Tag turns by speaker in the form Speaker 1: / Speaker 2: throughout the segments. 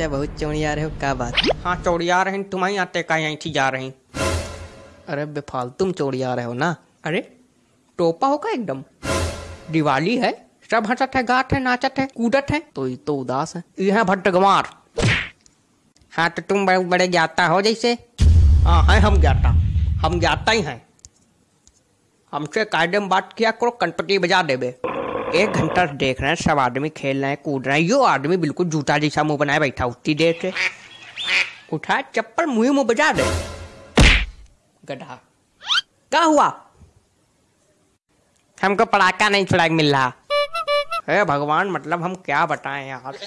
Speaker 1: चाचा बहुत चौड़िया रहे हो क्या बात?
Speaker 2: हाँ चौड़िया रहे तुम्हारी आते का यहीं थी जा रही
Speaker 1: अरे बेफालतू में चौड़िया रहे हो ना?
Speaker 2: अरे टोपा होगा एकदम। दिवाली है सब हंसत है गात है नाचत है कूदत है।
Speaker 1: तो ये तो उदास है।
Speaker 2: यह भट्टगमार हाँ तो तुम बड़े बड़े ज्ञाता हो जैसे। हाँ है हम ज्ञाता। हम ज्ञाता ही हैं। हमसे कायदे में बात किया करो कनपटी बजा देबे। एक घंटा देख रहे हैं, सब आदमी खेल रहे हैं, कूद रहे हैं। यो आदमी बिल्कुल जूता जैसा मुँह बनाए बैठा, उतनी देर से। उठा, चप्पल मुँह मुँह बजा दे। गधा क्या हुआ? हमको पड़ाका नहीं छुड़ा मिल रहा। है भगवान मतलब हम क्या बताएँ यार?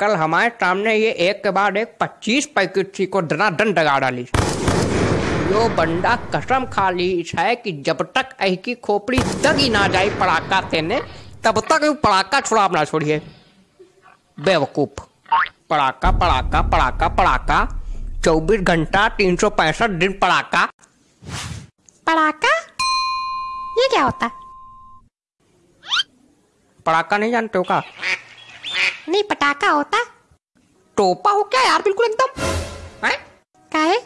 Speaker 2: कल हमारे सामने ये एक के बाद एक पच्चीस पैकेट थी को डना दन डगा डाली। यो बंदा कसम खा ली। है कि जब तक ऐ की खोपड़ी दगी ना जाए पड़ाका तेने तब तक पड़ाका छुड़ा ना छोड़िए। बेवकूफ़। पड़ाका पड़ाका पड़ाका पड़ाका। चौबीस घंटा तीन सौ पैंसठ दिन पड़ाका।
Speaker 3: पड़ाका? ये क्या होता?
Speaker 2: पड़ाका नहीं जानते हो का?
Speaker 3: नहीं पटाखा होता।
Speaker 2: टोपा हो क्या यार? बिल्कुल एकदम। हैं?
Speaker 3: का है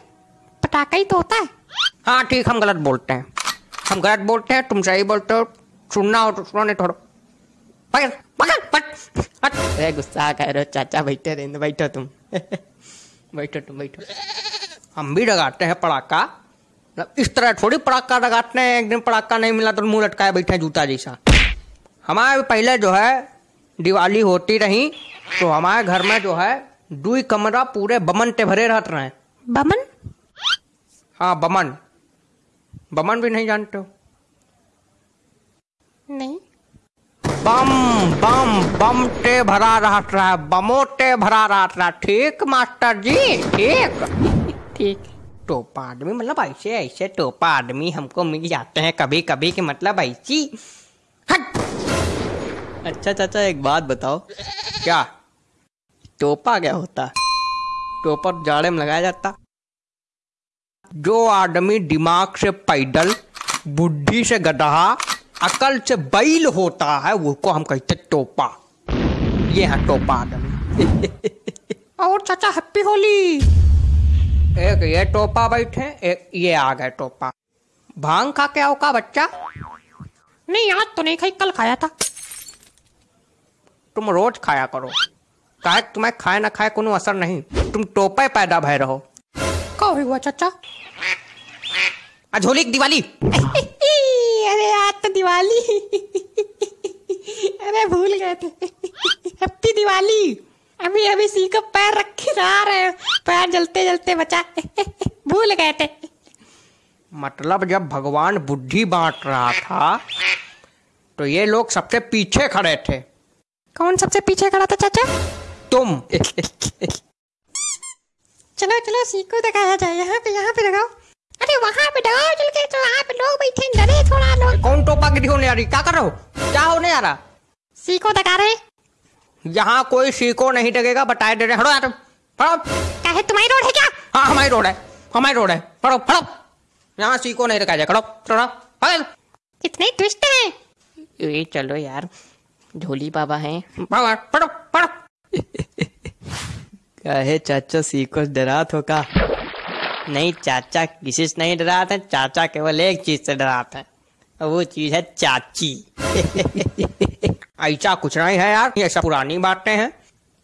Speaker 3: पटाखा ही तो होता है।
Speaker 2: हाँ ठीक हम गलत बोलते हैं। हम गलत बोलते हैं तुम सही बोलते हो सुनना हो तो सुनो नहीं थोड़ा। पकड़ पकड़ पकड़
Speaker 1: अरे गुस्सा कर रहे हो चाचा बैठे रहने बैठो तुम।
Speaker 2: बैठो तुम बैठो। हम भी लगाते हैं पड़ाका मतलब इस तरह थोड़ी पड़ाका लगाते हैं एक दिन पड़ाका नहीं मिला तो मुँह लटकाए बैठे जूता जैसा। हमारे पहले जो है दिवाली होती रही तो हमारे घर में जो है दुई कमरा पूरे बमन ते भरे रहते रहे।
Speaker 3: बमन?
Speaker 2: हाँ बमन। बमन भी नहीं जानते हो?
Speaker 3: नहीं।
Speaker 2: बम बम बम टे भरा रहा है बमो टे भरा रहा। है ठीक मास्टर जी ठीक।
Speaker 3: ठीक।
Speaker 2: टोपा आदमी मतलब ऐसे ऐसे टोपा आदमी हमको मिल जाते हैं कभी कभी के मतलब ऐसी। हट।
Speaker 1: अच्छा चाचा एक बात बताओ।
Speaker 2: क्या?
Speaker 1: टोपा क्या होता? है
Speaker 2: टोपा जाड़े में लगाया जाता। जो आदमी दिमाग से पैदल बुद्धि से गधा अकल से बैल होता है वो को हम कहते टोपा। ये है टोपा आदमी।
Speaker 3: और चाचा हैप्पी होली।
Speaker 2: एक ये टोपा बैठे एक ये आ गए टोपा। भाँग खा के आओ का बच्चा?
Speaker 3: नहीं आज तो नहीं खाई कल खाया था।
Speaker 2: तुम रोज खाया करो। काहे तुम्हें खाए ना खाए कोनो असर नहीं। तुम टोपे पैदा भय रहो।
Speaker 3: हुआ चाचा?
Speaker 2: आ झोली की दिवाली।
Speaker 3: अरे आज तो दिवाली। अरे भूल गए थे। हैप्पी दिवाली। अभी अभी सी को पैर रखे जा रहे हैं। पैर जलते जलते बचा। भूल गए थे।
Speaker 2: मतलब जब भगवान बुद्धि बांट रहा था तो ये लोग सबसे पीछे खड़े थे।
Speaker 3: कौन सबसे पीछे खड़ा था चाचा?
Speaker 2: तुम।
Speaker 3: चलो चलो सी को दिखाया जाए यहाँ पे यहाँ पे लगाओ। अरे वहाँ पे लगाओ चल के तो वहाँ पे लोग बैठे हैं, डरे थोड़ा लोग।
Speaker 2: कौन टोपा गिरी होने आ रही क्या कर रहे हो? क्या होने आ रहा
Speaker 3: सी को दिखा रहे।
Speaker 2: यहाँ कोई सीको नहीं लगेगा बताए रहे हड़ो यार फड़ो
Speaker 3: कहे तुम्हारी रोड है क्या?
Speaker 2: हाँ हमारी रोड है हमारी रोड है। फड़ो फड़ो यहाँ सीको नहीं रखा जाए खड़ो खड़ो पकड़
Speaker 3: इतने ट्विस्ट है।
Speaker 1: ये चलो यार झोली बाबा हैं।
Speaker 2: फड़ो फड़ो
Speaker 1: कहे चाचा सीको डरा तो का नहीं, चाचा किसी से नहीं डरा था चाचा केवल एक चीज़ से डरा था और वो चीज़ है चाची।
Speaker 2: ऐसा कुछ नहीं है यार, ये सब पुरानी बातें हैं।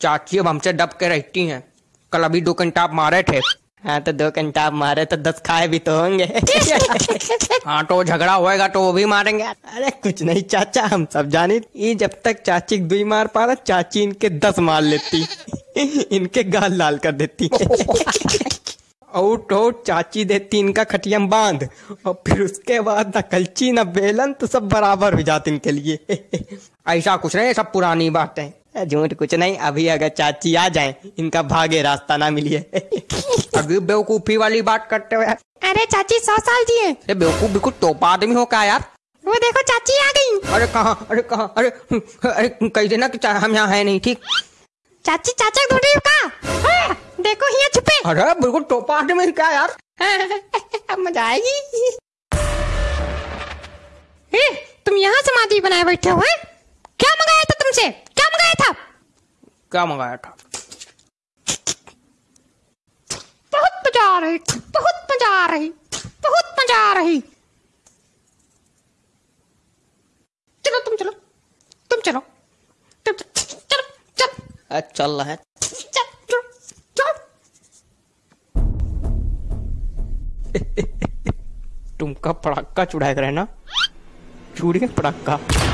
Speaker 2: चाची अब हमसे डब के रहती हैं। कल अभी दो घंटा आप मारे थे।
Speaker 1: हाँ तो दो घंटा आप मारे तो दस खाए भी तो होंगे।
Speaker 2: हाँ तो झगड़ा होएगा तो वो भी मारेंगे।
Speaker 1: अरे कुछ नहीं चाचा हम सब जाने। ये जब तक चाची दुई मार पा रहा चाची इनके दस मार लेती। इनके गाल लाल कर देती। और तो चाची देती इनका खटिया में बाँध। और फिर उसके बाद ना कलची ना बेलन तो सब बराबर हो जाते इनके लिए।
Speaker 2: ऐसा कुछ नहीं सब पुरानी बातें।
Speaker 1: झूठ कुछ नहीं अभी अगर चाची आ जाए इनका भागे रास्ता ना मिलिए।
Speaker 2: अभी बेवकूफ़ी वाली बात करते हुए यार।
Speaker 3: अरे चाची सौ साल जी है।
Speaker 2: बेवकूफ़ बिल्कुल टोपा आदमी हो क्या यार?
Speaker 3: वो देखो चाची आ गई।
Speaker 2: अरे कहाँ अरे कहाँ अरे अरे कह देना कि हम यहाँ है नहीं ठीक?
Speaker 3: चाची चाचा ढूंढ रही का? हाँ, देखो यहाँ छुपे।
Speaker 2: अरे बिल्कुल टोपा आदमी क्या यार।
Speaker 3: अब मज़ा आएगी। ए, तुम यहाँ समाधि बनाए बैठे हो क्या मंगाया था तुमसे क्या मंगाया था
Speaker 2: क्या मंगाया था बहुत मज़ा
Speaker 3: आ रही बहुत मज़ा आ रही बहुत मज़ा आ रही चलो तुम चलो तुम चलो तुम चलो चल
Speaker 2: चल रहा है तुमका पड़ाका चुड़ाए रहे ना चूड़ी का पड़ाका